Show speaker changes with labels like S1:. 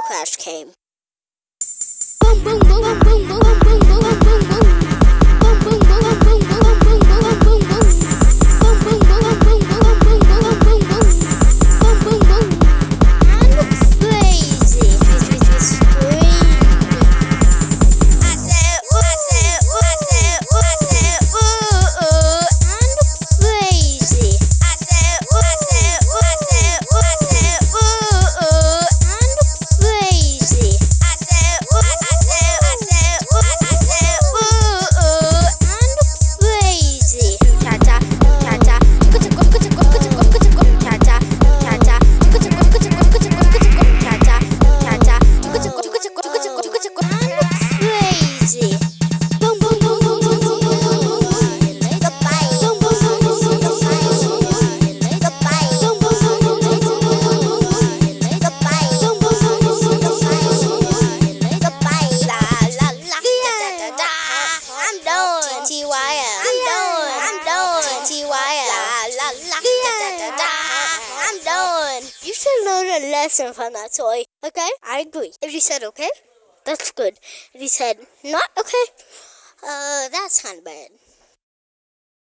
S1: Crash Clash came. Boom, boom, boom, boom, boom, boom, boom, boom, boom, boom. You should learn a lesson from that toy. Okay? I agree. If you said okay, that's good. If you said not okay, uh, that's kind of bad.